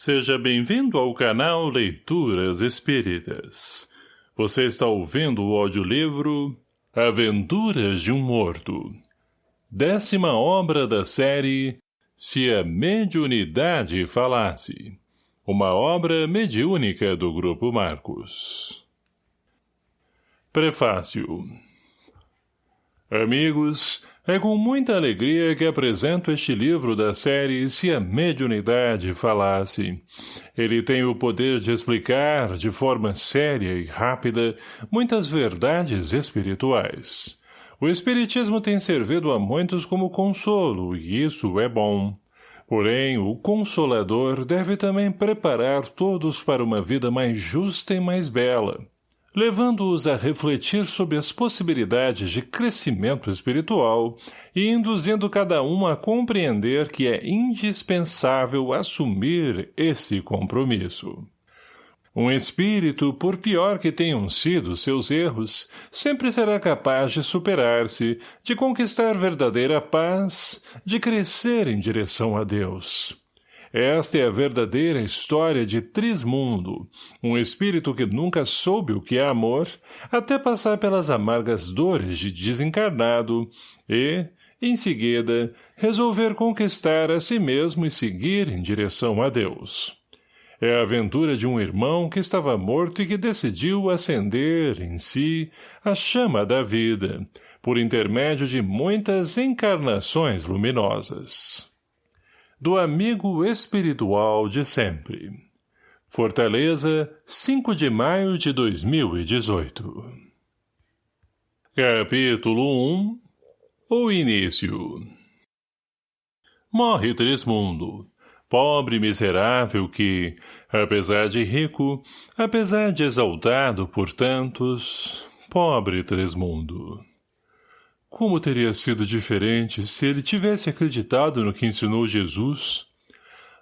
Seja bem-vindo ao canal Leituras Espíritas. Você está ouvindo o audiolivro Aventuras de um Morto. Décima obra da série Se a Mediunidade Falasse. Uma obra mediúnica do Grupo Marcos. Prefácio Amigos, é com muita alegria que apresento este livro da série Se a Mediunidade Falasse. Ele tem o poder de explicar, de forma séria e rápida, muitas verdades espirituais. O Espiritismo tem servido a muitos como consolo, e isso é bom. Porém, o Consolador deve também preparar todos para uma vida mais justa e mais bela levando-os a refletir sobre as possibilidades de crescimento espiritual e induzindo cada um a compreender que é indispensável assumir esse compromisso. Um espírito, por pior que tenham sido seus erros, sempre será capaz de superar-se, de conquistar verdadeira paz, de crescer em direção a Deus. Esta é a verdadeira história de Trismundo, um espírito que nunca soube o que é amor, até passar pelas amargas dores de desencarnado e, em seguida, resolver conquistar a si mesmo e seguir em direção a Deus. É a aventura de um irmão que estava morto e que decidiu acender, em si, a chama da vida, por intermédio de muitas encarnações luminosas do amigo espiritual de sempre. Fortaleza, 5 de maio de 2018 Capítulo 1 O Início Morre Trismundo, pobre miserável que, apesar de rico, apesar de exaltado por tantos, pobre Trismundo. Como teria sido diferente se ele tivesse acreditado no que ensinou Jesus?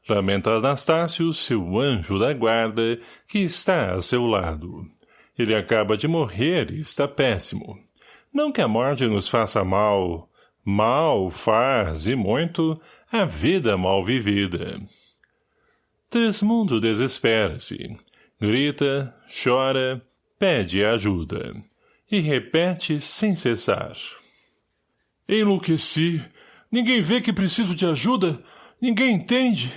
Lamenta Anastácio, seu anjo da guarda, que está a seu lado. Ele acaba de morrer e está péssimo. Não que a morte nos faça mal. Mal faz, e muito, a vida mal vivida. Tresmundo desespera-se. Grita, chora, pede ajuda. E repete sem cessar. Enlouqueci. Ninguém vê que preciso de ajuda? Ninguém entende?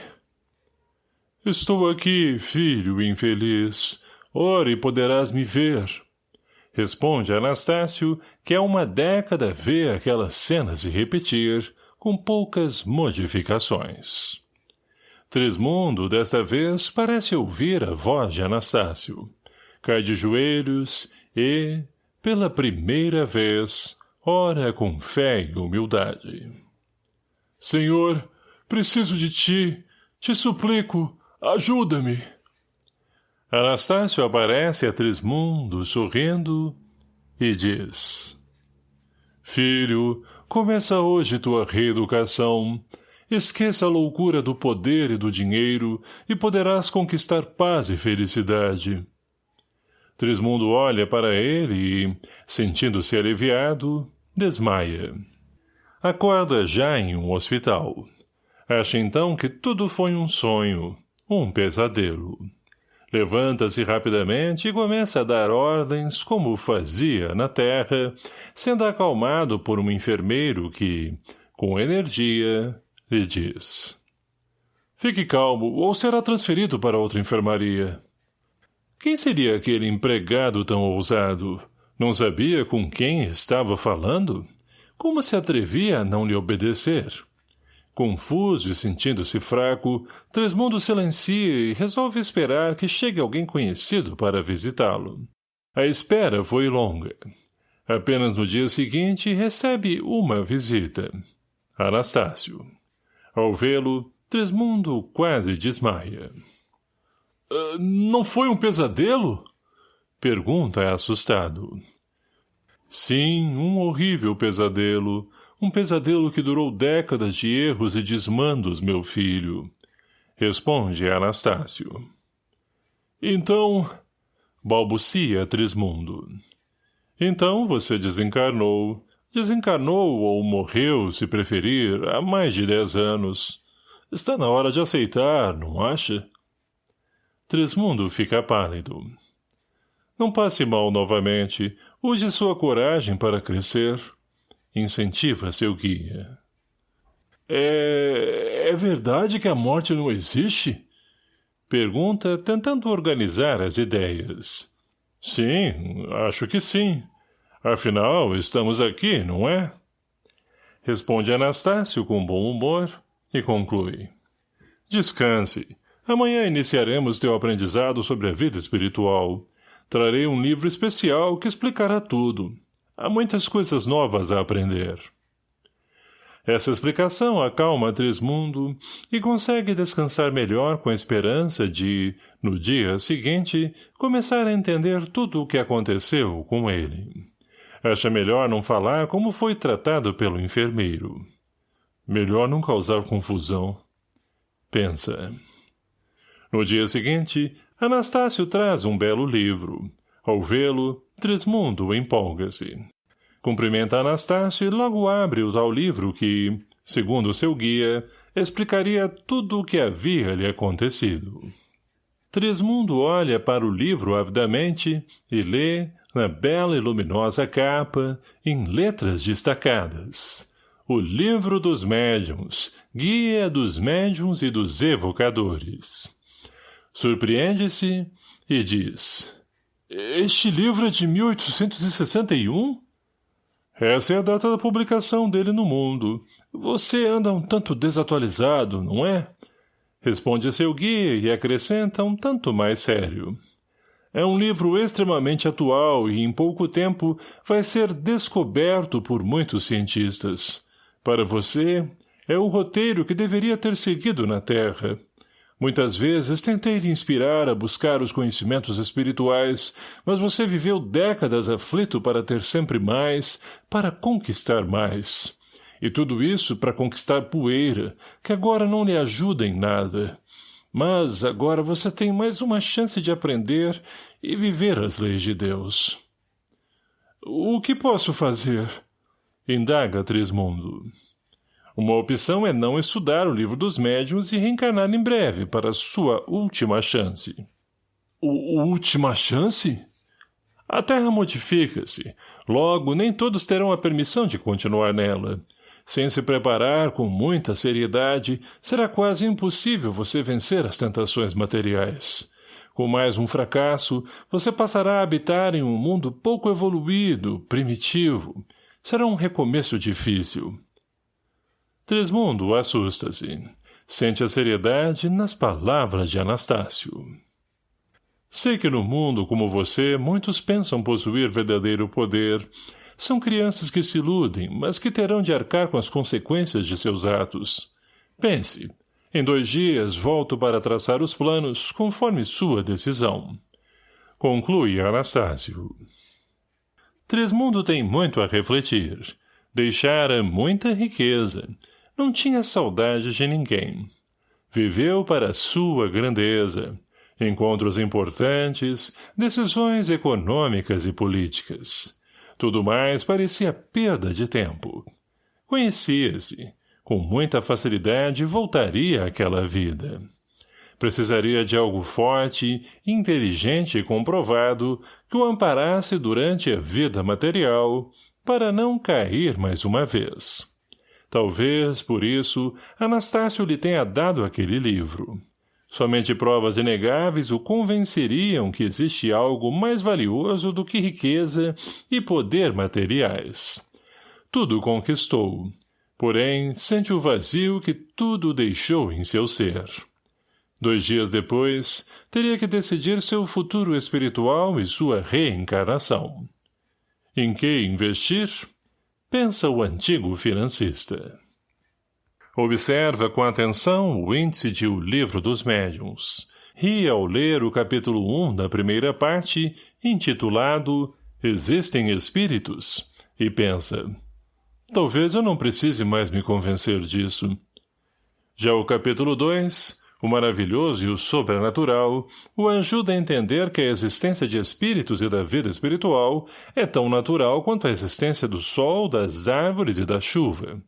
Estou aqui, filho infeliz. Ore poderás me ver. Responde Anastácio, que há uma década vê aquelas cenas se repetir, com poucas modificações. Trismundo, desta vez, parece ouvir a voz de Anastácio. Cai de joelhos e, pela primeira vez, ora com fé e humildade. Senhor, preciso de ti, te suplico, ajuda-me. Anastácio aparece a Trismundo, sorrindo, e diz, Filho, começa hoje tua reeducação. Esqueça a loucura do poder e do dinheiro e poderás conquistar paz e felicidade. Trismundo olha para ele e, sentindo-se aliviado, desmaia. Acorda já em um hospital. Acha então que tudo foi um sonho, um pesadelo. Levanta-se rapidamente e começa a dar ordens como fazia na terra, sendo acalmado por um enfermeiro que, com energia, lhe diz. Fique calmo ou será transferido para outra enfermaria. Quem seria aquele empregado tão ousado? Não sabia com quem estava falando? Como se atrevia a não lhe obedecer? Confuso e sentindo-se fraco, Tresmundo silencia e resolve esperar que chegue alguém conhecido para visitá-lo. A espera foi longa. Apenas no dia seguinte recebe uma visita. Anastácio. Ao vê-lo, Tresmundo quase desmaia. Uh, não foi um pesadelo? Pergunta assustado. Sim, um horrível pesadelo. Um pesadelo que durou décadas de erros e desmandos, meu filho. Responde Anastácio. Então... Balbucia Trismundo. Então você desencarnou. Desencarnou ou morreu, se preferir, há mais de dez anos. Está na hora de aceitar, não acha? Trismundo fica pálido. Não passe mal novamente. Use sua coragem para crescer. Incentiva seu guia. É... é verdade que a morte não existe? Pergunta, tentando organizar as ideias. Sim, acho que sim. Afinal, estamos aqui, não é? Responde Anastácio com bom humor e conclui. Descanse. Amanhã iniciaremos teu aprendizado sobre a vida espiritual. Trarei um livro especial que explicará tudo. Há muitas coisas novas a aprender. Essa explicação acalma Trismundo e consegue descansar melhor com a esperança de, no dia seguinte, começar a entender tudo o que aconteceu com ele. Acha melhor não falar como foi tratado pelo enfermeiro. Melhor não causar confusão. Pensa. No dia seguinte, Anastácio traz um belo livro. Ao vê-lo, Trismundo empolga-se. Cumprimenta Anastácio e logo abre o tal livro que, segundo seu guia, explicaria tudo o que havia lhe acontecido. Trismundo olha para o livro avidamente e lê, na bela e luminosa capa, em letras destacadas. O Livro dos Médiuns, Guia dos Médiuns e dos Evocadores. Surpreende-se e diz... Este livro é de 1861? Essa é a data da publicação dele no mundo. Você anda um tanto desatualizado, não é? Responde seu guia e acrescenta um tanto mais sério. É um livro extremamente atual e, em pouco tempo, vai ser descoberto por muitos cientistas. Para você, é o roteiro que deveria ter seguido na Terra. Muitas vezes tentei lhe inspirar a buscar os conhecimentos espirituais, mas você viveu décadas aflito para ter sempre mais, para conquistar mais. E tudo isso para conquistar poeira, que agora não lhe ajuda em nada. Mas agora você tem mais uma chance de aprender e viver as leis de Deus. O que posso fazer? Indaga Trismundo. Uma opção é não estudar o livro dos médiuns e reencarnar em breve para sua última chance. O última chance? A Terra modifica-se. Logo, nem todos terão a permissão de continuar nela. Sem se preparar com muita seriedade, será quase impossível você vencer as tentações materiais. Com mais um fracasso, você passará a habitar em um mundo pouco evoluído, primitivo. Será um recomeço difícil. Trismundo assusta-se. Sente a seriedade nas palavras de Anastácio. Sei que no mundo como você, muitos pensam possuir verdadeiro poder, são crianças que se iludem, mas que terão de arcar com as consequências de seus atos. Pense. Em dois dias volto para traçar os planos, conforme sua decisão. Conclui Anastácio. Trismundo tem muito a refletir. Deixara muita riqueza. Não tinha saudade de ninguém. Viveu para sua grandeza. Encontros importantes, decisões econômicas e políticas. Tudo mais parecia perda de tempo. Conhecia-se. Com muita facilidade voltaria àquela vida. Precisaria de algo forte, inteligente e comprovado que o amparasse durante a vida material para não cair mais uma vez. Talvez, por isso, Anastácio lhe tenha dado aquele livro. Somente provas inegáveis o convenceriam que existe algo mais valioso do que riqueza e poder materiais. Tudo conquistou. Porém, sente o vazio que tudo deixou em seu ser. Dois dias depois, teria que decidir seu futuro espiritual e sua reencarnação. Em que investir? Pensa o antigo financista. Observa com atenção o índice de O Livro dos Médiuns. Ri ao ler o capítulo 1 da primeira parte, intitulado Existem Espíritos, e pensa, talvez eu não precise mais me convencer disso. Já o capítulo 2, o maravilhoso e o sobrenatural, o ajuda a entender que a existência de espíritos e da vida espiritual é tão natural quanto a existência do sol, das árvores e da chuva.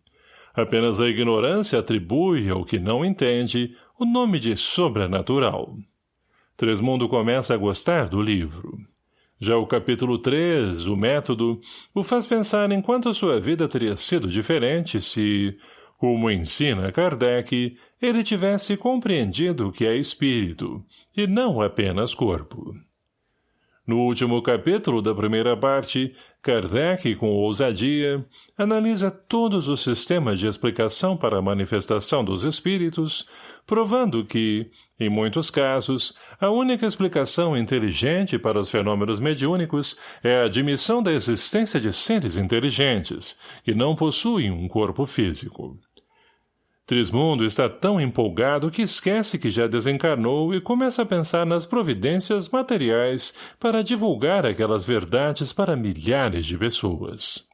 Apenas a ignorância atribui ao que não entende o nome de sobrenatural. Tresmundo começa a gostar do livro. Já o capítulo 3, o método, o faz pensar em quanto a sua vida teria sido diferente se, como ensina Kardec, ele tivesse compreendido que é espírito, e não apenas corpo. No último capítulo da primeira parte, Kardec, com ousadia, analisa todos os sistemas de explicação para a manifestação dos espíritos, provando que, em muitos casos, a única explicação inteligente para os fenômenos mediúnicos é a admissão da existência de seres inteligentes, que não possuem um corpo físico. Trismundo está tão empolgado que esquece que já desencarnou e começa a pensar nas providências materiais para divulgar aquelas verdades para milhares de pessoas.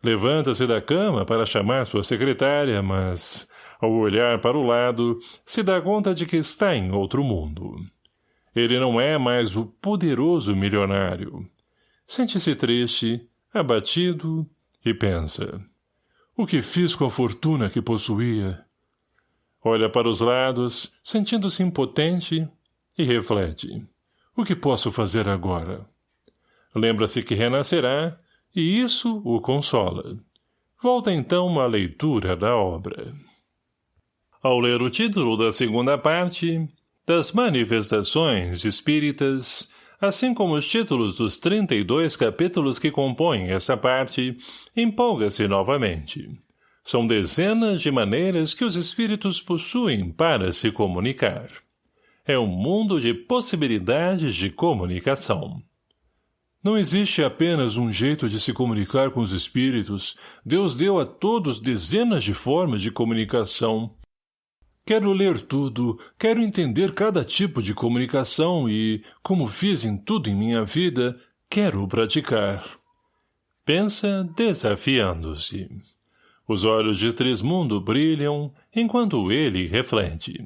Levanta-se da cama para chamar sua secretária, mas, ao olhar para o lado, se dá conta de que está em outro mundo. Ele não é mais o poderoso milionário. Sente-se triste, abatido e pensa. O que fiz com a fortuna que possuía? Olha para os lados, sentindo-se impotente, e reflete. O que posso fazer agora? Lembra-se que renascerá, e isso o consola. Volta então à leitura da obra. Ao ler o título da segunda parte, das Manifestações Espíritas, assim como os títulos dos 32 capítulos que compõem essa parte, empolga-se novamente. São dezenas de maneiras que os espíritos possuem para se comunicar. É um mundo de possibilidades de comunicação. Não existe apenas um jeito de se comunicar com os espíritos. Deus deu a todos dezenas de formas de comunicação. Quero ler tudo, quero entender cada tipo de comunicação e, como fiz em tudo em minha vida, quero praticar. Pensa desafiando-se. Os olhos de Trismundo brilham, enquanto ele reflete.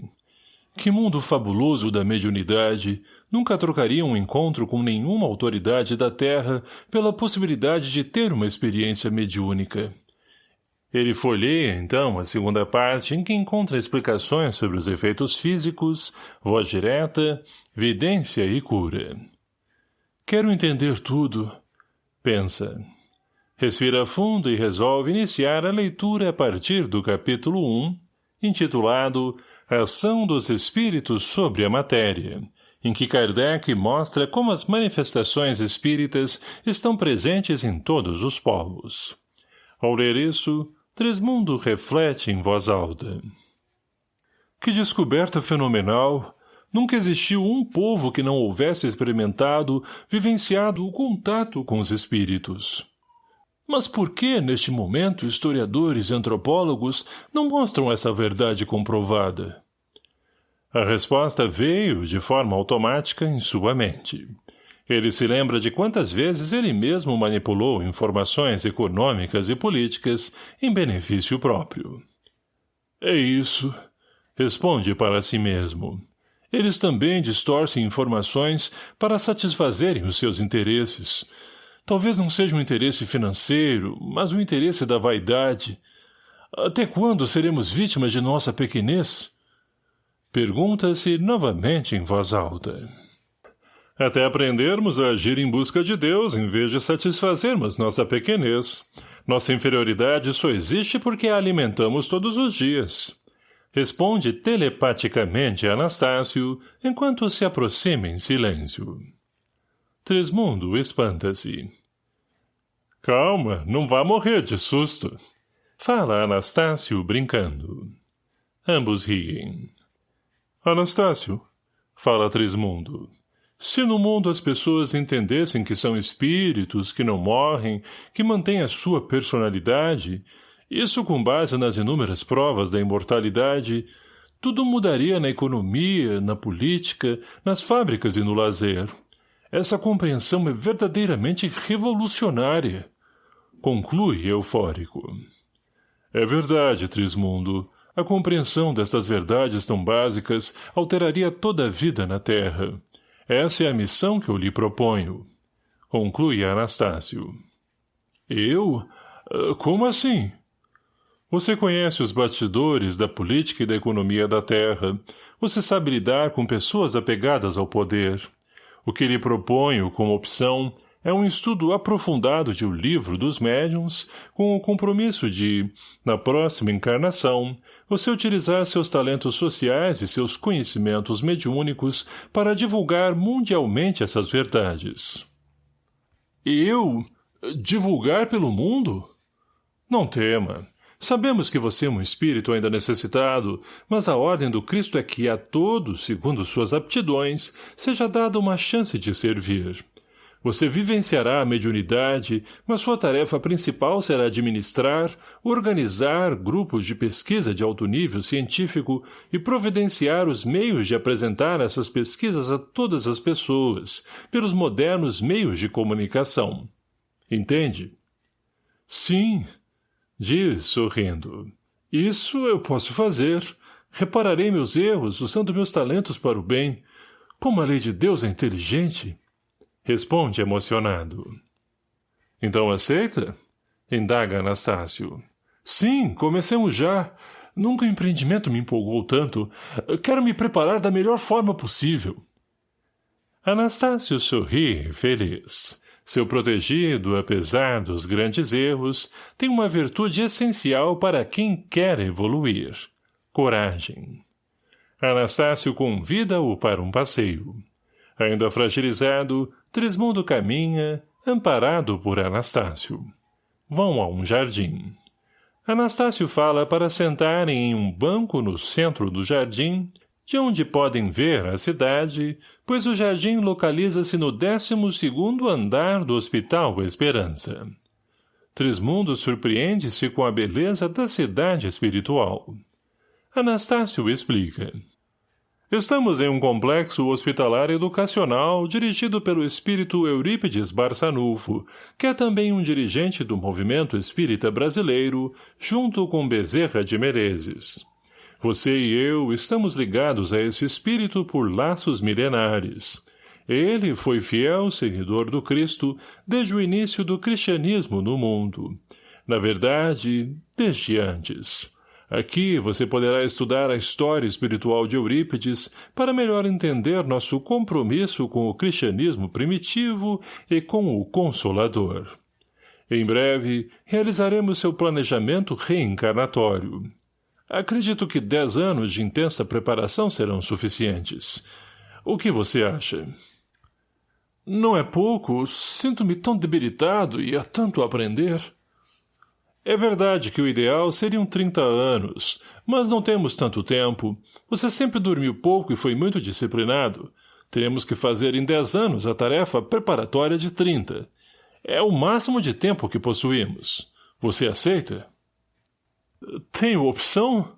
Que mundo fabuloso da mediunidade! Nunca trocaria um encontro com nenhuma autoridade da Terra pela possibilidade de ter uma experiência mediúnica. Ele folheia, então, a segunda parte em que encontra explicações sobre os efeitos físicos, voz direta, vidência e cura. Quero entender tudo. Pensa. Respira fundo e resolve iniciar a leitura a partir do capítulo 1, intitulado Ação dos Espíritos sobre a Matéria, em que Kardec mostra como as manifestações espíritas estão presentes em todos os povos. Ao ler isso, Tresmundo reflete em voz alta. Que descoberta fenomenal! Nunca existiu um povo que não houvesse experimentado, vivenciado o contato com os espíritos. Mas por que, neste momento, historiadores e antropólogos não mostram essa verdade comprovada? A resposta veio, de forma automática, em sua mente. Ele se lembra de quantas vezes ele mesmo manipulou informações econômicas e políticas em benefício próprio. É isso, responde para si mesmo. Eles também distorcem informações para satisfazerem os seus interesses, Talvez não seja um interesse financeiro, mas o um interesse da vaidade. Até quando seremos vítimas de nossa pequenez? Pergunta-se novamente em voz alta. Até aprendermos a agir em busca de Deus em vez de satisfazermos nossa pequenez. Nossa inferioridade só existe porque a alimentamos todos os dias. Responde telepaticamente Anastácio, enquanto se aproxima em silêncio. Tresmundo espanta-se. Calma, não vá morrer de susto. Fala Anastácio, brincando. Ambos riem. Anastácio, fala Trismundo, se no mundo as pessoas entendessem que são espíritos, que não morrem, que mantêm a sua personalidade, isso com base nas inúmeras provas da imortalidade, tudo mudaria na economia, na política, nas fábricas e no lazer. Essa compreensão é verdadeiramente revolucionária. Conclui eufórico. É verdade, Trismundo. A compreensão destas verdades tão básicas alteraria toda a vida na Terra. Essa é a missão que eu lhe proponho. Conclui Anastácio. Eu? Ah, como assim? Você conhece os bastidores da política e da economia da Terra. Você sabe lidar com pessoas apegadas ao poder. O que lhe proponho como opção é um estudo aprofundado de O Livro dos Médiuns, com o compromisso de, na próxima encarnação, você utilizar seus talentos sociais e seus conhecimentos mediúnicos para divulgar mundialmente essas verdades. Eu? Divulgar pelo mundo? Não tema. Sabemos que você é um espírito ainda necessitado, mas a ordem do Cristo é que a todos, segundo suas aptidões, seja dada uma chance de servir. Você vivenciará a mediunidade, mas sua tarefa principal será administrar, organizar grupos de pesquisa de alto nível científico e providenciar os meios de apresentar essas pesquisas a todas as pessoas, pelos modernos meios de comunicação. Entende? Sim, Diz, sorrindo. Isso eu posso fazer. Repararei meus erros, usando meus talentos para o bem. Como a lei de Deus é inteligente. Responde emocionado. Então aceita? Indaga Anastácio. Sim, comecemos já. Nunca o empreendimento me empolgou tanto. Quero me preparar da melhor forma possível. Anastácio sorri, feliz. Seu protegido, apesar dos grandes erros, tem uma virtude essencial para quem quer evoluir. Coragem. Anastácio convida-o para um passeio. Ainda fragilizado, Trismundo caminha, amparado por Anastácio. Vão a um jardim. Anastácio fala para sentarem em um banco no centro do jardim de onde podem ver a cidade, pois o jardim localiza-se no décimo segundo andar do Hospital Esperança. Trismundo surpreende-se com a beleza da cidade espiritual. Anastácio explica. Estamos em um complexo hospitalar educacional dirigido pelo espírito Eurípides Barçanufo, que é também um dirigente do movimento espírita brasileiro, junto com Bezerra de Menezes. Você e eu estamos ligados a esse espírito por laços milenares. Ele foi fiel seguidor do Cristo desde o início do cristianismo no mundo. Na verdade, desde antes. Aqui você poderá estudar a história espiritual de Eurípides para melhor entender nosso compromisso com o cristianismo primitivo e com o Consolador. Em breve, realizaremos seu planejamento reencarnatório. Acredito que dez anos de intensa preparação serão suficientes. O que você acha? Não é pouco. Sinto-me tão debilitado e há tanto a aprender. É verdade que o ideal seriam trinta anos, mas não temos tanto tempo. Você sempre dormiu pouco e foi muito disciplinado. Teremos que fazer em dez anos a tarefa preparatória de trinta. É o máximo de tempo que possuímos. Você aceita? Tenho opção?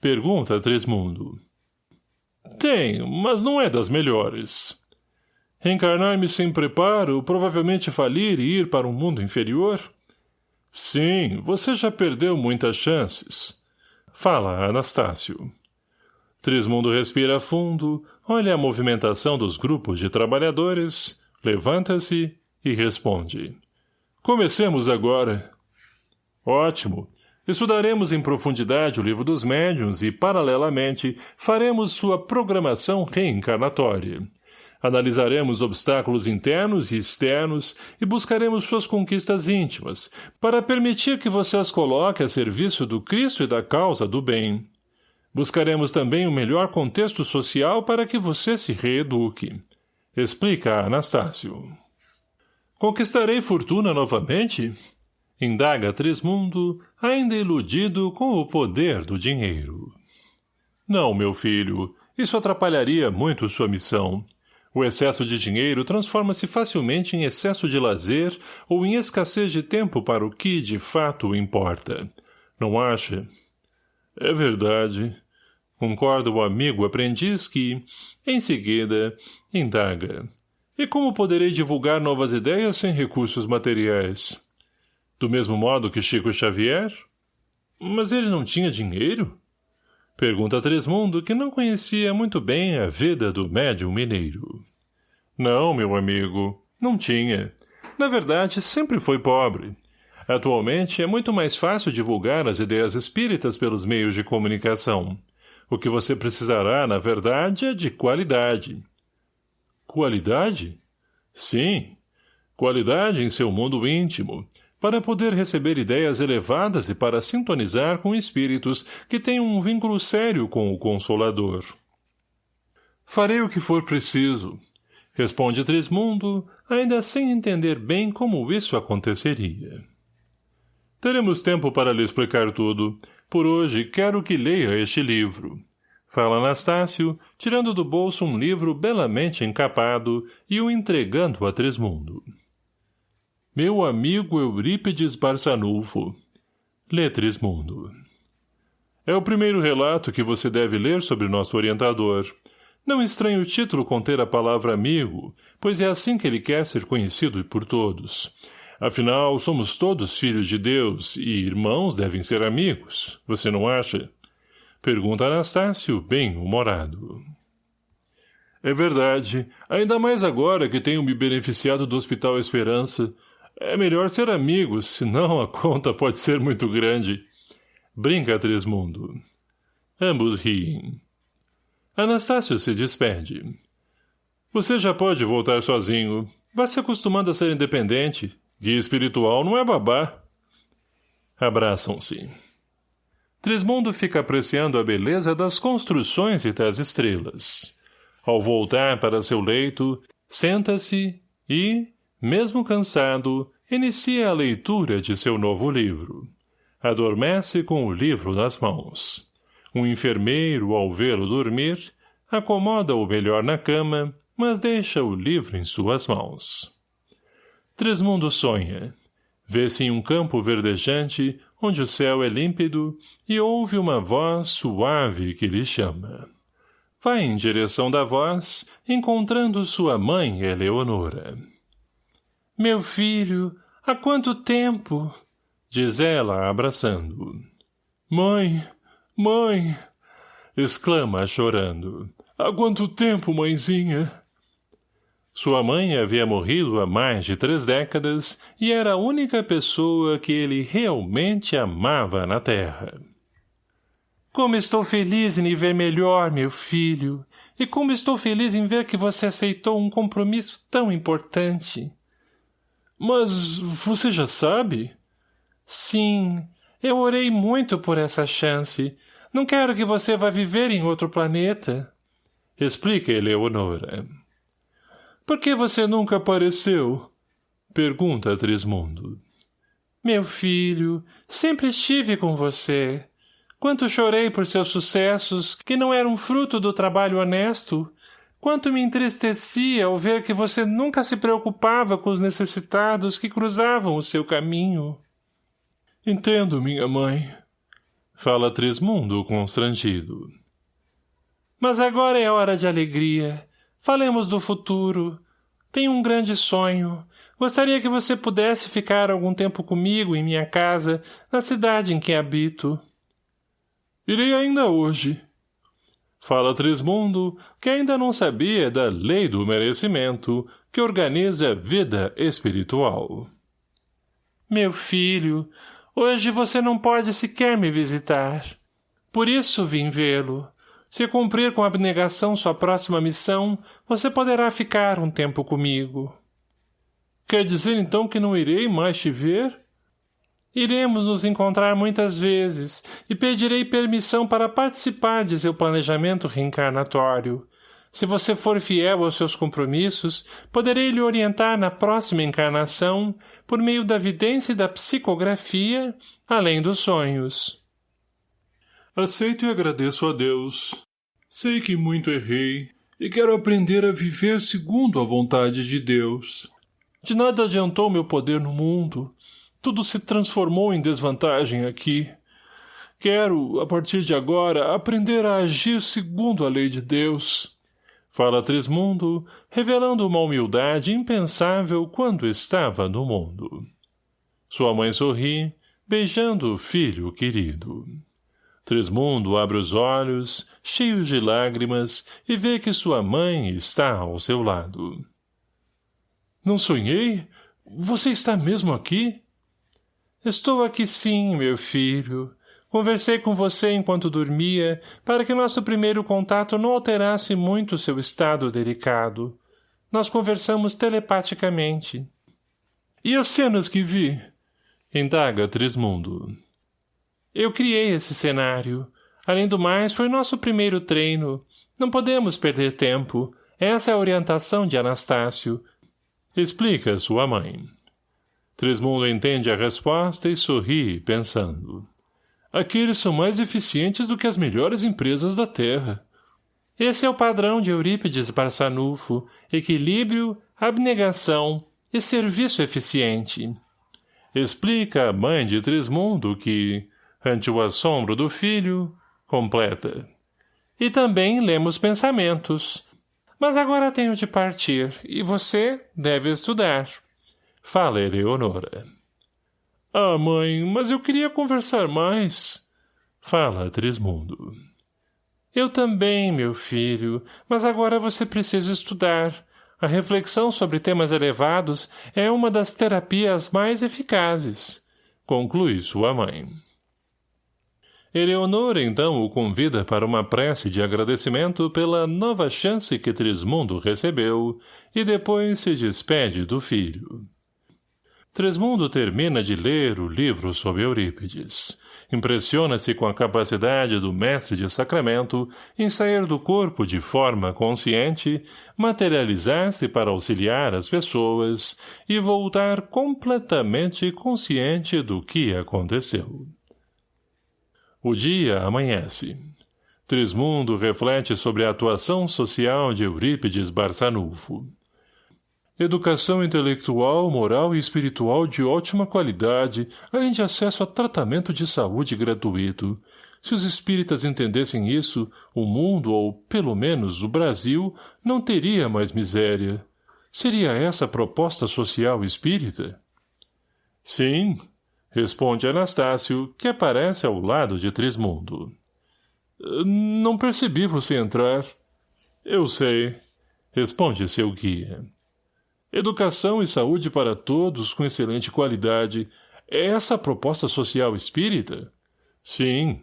Pergunta Trismundo. Tenho, mas não é das melhores. Reencarnar-me sem preparo, provavelmente falir e ir para um mundo inferior? Sim, você já perdeu muitas chances. Fala, Anastácio. Trismundo respira fundo, olha a movimentação dos grupos de trabalhadores, levanta-se e responde. Comecemos agora. Ótimo. Estudaremos em profundidade o livro dos médiuns e, paralelamente, faremos sua programação reencarnatória. Analisaremos obstáculos internos e externos e buscaremos suas conquistas íntimas, para permitir que você as coloque a serviço do Cristo e da causa do bem. Buscaremos também o melhor contexto social para que você se reeduque. Explica Anastácio. Conquistarei fortuna novamente? Indaga Trismundo, ainda iludido com o poder do dinheiro. Não, meu filho, isso atrapalharia muito sua missão. O excesso de dinheiro transforma-se facilmente em excesso de lazer ou em escassez de tempo para o que, de fato, importa. Não acha? É verdade. Concorda o amigo aprendiz que, em seguida, indaga. E como poderei divulgar novas ideias sem recursos materiais? Do mesmo modo que Chico Xavier? Mas ele não tinha dinheiro? Pergunta Tresmundo, que não conhecia muito bem a vida do médium mineiro. Não, meu amigo, não tinha. Na verdade, sempre foi pobre. Atualmente, é muito mais fácil divulgar as ideias espíritas pelos meios de comunicação. O que você precisará, na verdade, é de qualidade. Qualidade? Sim. Qualidade em seu mundo íntimo, para poder receber ideias elevadas e para sintonizar com espíritos que têm um vínculo sério com o Consolador. Farei o que for preciso, responde Trismundo, ainda sem entender bem como isso aconteceria. Teremos tempo para lhe explicar tudo. Por hoje, quero que leia este livro. Fala Anastácio, tirando do bolso um livro belamente encapado e o entregando a Trismundo. Meu amigo Eurípides Barçanulfo. Lê Trismundo. É o primeiro relato que você deve ler sobre nosso orientador. Não estranhe o título conter a palavra amigo, pois é assim que ele quer ser conhecido por todos. Afinal, somos todos filhos de Deus e irmãos devem ser amigos. Você não acha? Pergunta Anastácio, bem humorado. É verdade, ainda mais agora que tenho me beneficiado do Hospital Esperança. É melhor ser amigos, senão a conta pode ser muito grande. Brinca, Trismundo. Ambos riem. Anastácio se despede. Você já pode voltar sozinho. Vá se acostumando a ser independente. Guia espiritual não é babá. Abraçam-se. Trismundo fica apreciando a beleza das construções e das estrelas. Ao voltar para seu leito, senta-se e, mesmo cansado, inicia a leitura de seu novo livro. Adormece com o livro nas mãos. Um enfermeiro, ao vê-lo dormir, acomoda-o melhor na cama, mas deixa o livro em suas mãos. Tresmundo sonha. Vê-se em um campo verdejante, onde o céu é límpido, e ouve uma voz suave que lhe chama. Vai em direção da voz, encontrando sua mãe Eleonora. Meu filho, há quanto tempo? Diz ela, abraçando. Mãe, mãe! Exclama, chorando. Há quanto tempo, mãezinha? Sua mãe havia morrido há mais de três décadas e era a única pessoa que ele realmente amava na terra. Como estou feliz em lhe ver melhor, meu filho, e como estou feliz em ver que você aceitou um compromisso tão importante. Mas você já sabe? Sim, eu orei muito por essa chance. Não quero que você vá viver em outro planeta. Explica, Eleonora. Por que você nunca apareceu? Pergunta Trismundo. Meu filho, sempre estive com você. Quanto chorei por seus sucessos, que não eram fruto do trabalho honesto, Quanto me entristecia ao ver que você nunca se preocupava com os necessitados que cruzavam o seu caminho. Entendo, minha mãe. Fala Trismundo constrangido. Mas agora é hora de alegria. Falemos do futuro. Tenho um grande sonho. Gostaria que você pudesse ficar algum tempo comigo em minha casa, na cidade em que habito. Irei ainda hoje, Fala Trismundo, que ainda não sabia da lei do merecimento, que organiza a vida espiritual. Meu filho, hoje você não pode sequer me visitar. Por isso vim vê-lo. Se cumprir com abnegação sua próxima missão, você poderá ficar um tempo comigo. Quer dizer então que não irei mais te ver? Iremos nos encontrar muitas vezes e pedirei permissão para participar de seu planejamento reencarnatório. Se você for fiel aos seus compromissos, poderei lhe orientar na próxima encarnação por meio da vidência e da psicografia, além dos sonhos. Aceito e agradeço a Deus. Sei que muito errei e quero aprender a viver segundo a vontade de Deus. De nada adiantou meu poder no mundo, tudo se transformou em desvantagem aqui. Quero, a partir de agora, aprender a agir segundo a lei de Deus. Fala Trismundo, revelando uma humildade impensável quando estava no mundo. Sua mãe sorri, beijando o filho querido. Trismundo abre os olhos, cheios de lágrimas, e vê que sua mãe está ao seu lado. — Não sonhei? Você está mesmo aqui? Estou aqui sim, meu filho. Conversei com você enquanto dormia, para que nosso primeiro contato não alterasse muito seu estado delicado. Nós conversamos telepaticamente. E as cenas que vi? Indaga Trismundo. Eu criei esse cenário. Além do mais, foi nosso primeiro treino. Não podemos perder tempo. Essa é a orientação de Anastácio. Explica sua mãe. Trismundo entende a resposta e sorri, pensando. Aqueles são mais eficientes do que as melhores empresas da Terra. Esse é o padrão de Eurípides Barçanufo, equilíbrio, abnegação e serviço eficiente. Explica a mãe de Trismundo que, ante o assombro do filho, completa. E também lemos pensamentos. Mas agora tenho de partir, e você deve estudar. Fala Eleonora. Ah, mãe, mas eu queria conversar mais. Fala Trismundo. Eu também, meu filho, mas agora você precisa estudar. A reflexão sobre temas elevados é uma das terapias mais eficazes. Conclui sua mãe. Eleonora então o convida para uma prece de agradecimento pela nova chance que Trismundo recebeu e depois se despede do filho. Tresmundo termina de ler o livro sobre Eurípides. Impressiona-se com a capacidade do mestre de sacramento em sair do corpo de forma consciente, materializar-se para auxiliar as pessoas e voltar completamente consciente do que aconteceu. O dia amanhece. Trismundo reflete sobre a atuação social de Eurípides Barçanufo. Educação intelectual, moral e espiritual de ótima qualidade, além de acesso a tratamento de saúde gratuito. Se os espíritas entendessem isso, o mundo, ou, pelo menos, o Brasil, não teria mais miséria. Seria essa a proposta social espírita? Sim, responde Anastácio, que aparece ao lado de Trismundo. Não percebi você entrar. Eu sei, responde seu guia. Educação e saúde para todos com excelente qualidade. É essa a proposta social espírita? Sim.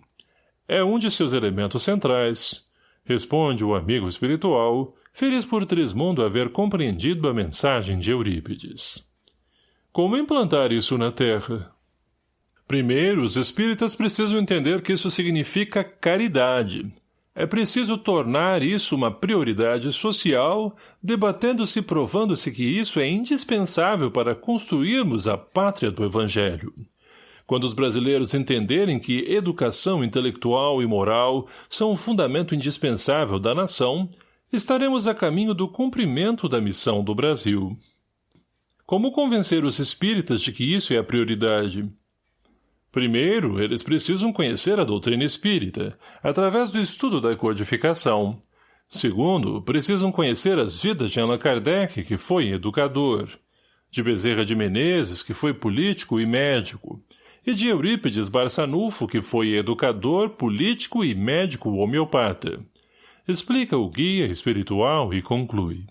É um de seus elementos centrais. Responde o amigo espiritual, feliz por Trismundo haver compreendido a mensagem de Eurípides. Como implantar isso na Terra? Primeiro, os espíritas precisam entender que isso significa caridade, é preciso tornar isso uma prioridade social, debatendo-se e provando-se que isso é indispensável para construirmos a pátria do Evangelho. Quando os brasileiros entenderem que educação intelectual e moral são um fundamento indispensável da nação, estaremos a caminho do cumprimento da missão do Brasil. Como convencer os espíritas de que isso é a prioridade? Primeiro, eles precisam conhecer a doutrina espírita, através do estudo da codificação. Segundo, precisam conhecer as vidas de Allan Kardec, que foi educador, de Bezerra de Menezes, que foi político e médico, e de Eurípides Barçanufo, que foi educador, político e médico homeopata. Explica o guia espiritual e conclui.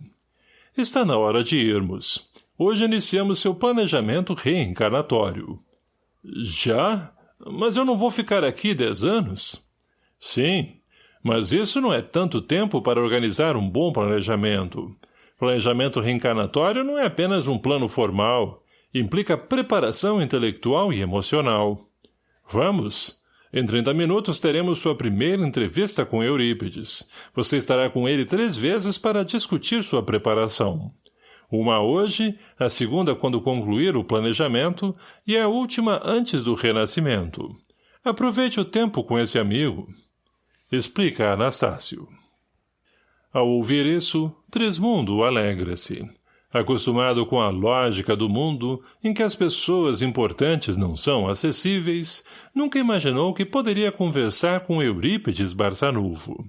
Está na hora de irmos. Hoje iniciamos seu planejamento reencarnatório. Já? Mas eu não vou ficar aqui dez anos? Sim, mas isso não é tanto tempo para organizar um bom planejamento. Planejamento reencarnatório não é apenas um plano formal. Implica preparação intelectual e emocional. Vamos? Em 30 minutos teremos sua primeira entrevista com Eurípides. Você estará com ele três vezes para discutir sua preparação. Uma hoje, a segunda quando concluir o planejamento e a última antes do renascimento. Aproveite o tempo com esse amigo. Explica Anastácio. Ao ouvir isso, Trismundo alegra-se. Acostumado com a lógica do mundo, em que as pessoas importantes não são acessíveis, nunca imaginou que poderia conversar com Eurípides Barçanufo.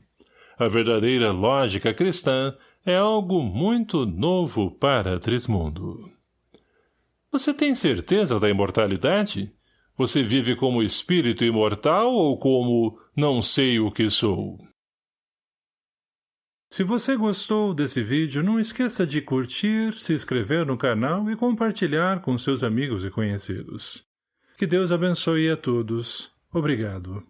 A verdadeira lógica cristã é algo muito novo para Trismundo. Você tem certeza da imortalidade? Você vive como espírito imortal ou como não sei o que sou? Se você gostou desse vídeo, não esqueça de curtir, se inscrever no canal e compartilhar com seus amigos e conhecidos. Que Deus abençoe a todos. Obrigado.